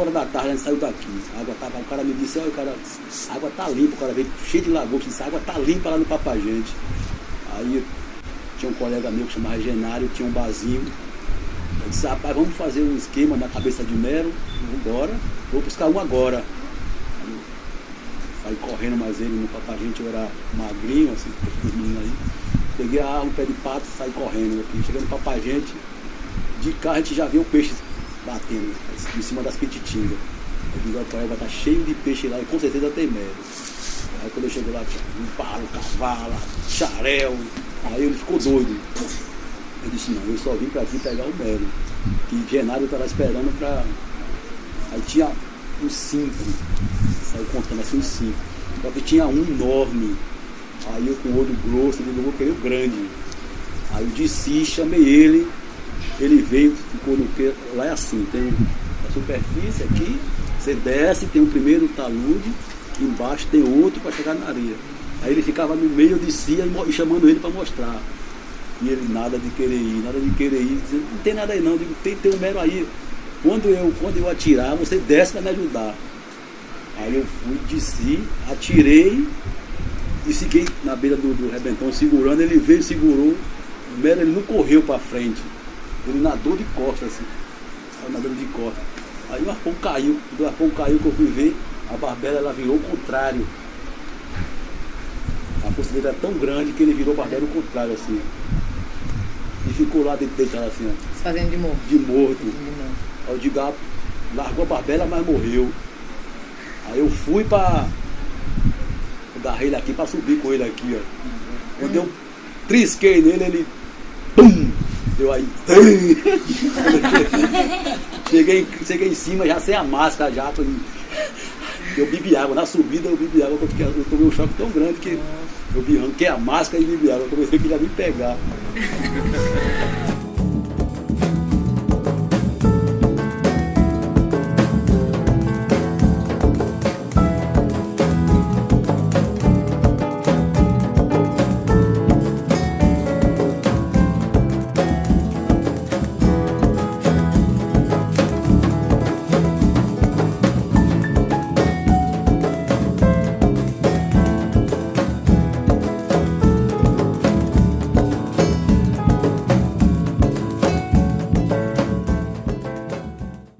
horas da tarde a gente saiu daqui. A água tava, o cara me disse, olha, o cara, a água tá limpa, o cara veio cheio de lagoa, disse, a água tá limpa lá no Papagente. Aí tinha um colega meu que chamava Genário, tinha um barzinho. Eu disse, rapaz, vamos fazer um esquema na cabeça de mero, embora, vou buscar um agora. Aí, saí correndo, mas ele no Papagente eu era magrinho, assim, os meninos aí. Peguei a arma, um pé de pato, saí correndo aqui. Chegando no Papagente, de carro a gente já viu o peixe batendo em cima das pititingas. Eu digo, a vai estar cheio de peixe lá e com certeza tem mel. Aí quando eu cheguei lá, tinha um palo, cavalo, xarel. Aí ele ficou doido. Eu disse, não, eu só vim para aqui pegar o mel. E Genário estava esperando para. Aí tinha uns cinco. Saiu contando assim uns cinco. Só que tinha um enorme. Aí eu com o olho grosso, ele vou querer o grande. Aí eu disse, chamei ele, ele veio, ficou no que. Lá é assim, tem a superfície aqui, você desce, tem o primeiro talude, embaixo tem outro para chegar na areia. Aí ele ficava no meio, eu descia e chamando ele para mostrar. E ele nada de querer ir, nada de querer ir, dizendo, não tem nada aí não, digo, tem, tem um mero aí. Quando eu, quando eu atirar, você desce para me ajudar. Aí eu fui, desci, atirei e fiquei na beira do, do rebentão segurando, ele veio, segurou, o mero ele não correu para frente. Ele nadou de costas, assim. Saiu nadando de costas. Aí o arpão caiu. Quando o arpão caiu que eu fui ver, a barbela ela virou o contrário. A força dele era tão grande que ele virou a barbela o contrário, assim. E ficou lá deitado assim, ó. Se fazendo de morto. De morto. Aí o Diga largou a barbela, mas morreu. Aí eu fui pra. Agarrei ele aqui pra subir com ele aqui, ó. Quando eu trisquei nele, ele. Pum! Deu aí. cheguei, cheguei em cima já sem a máscara já. Eu bebi água. Na subida eu bebi água, porque eu tomei um choque tão grande que eu vi, arranquei a máscara e bebi água. Eu comecei que ia me pegar.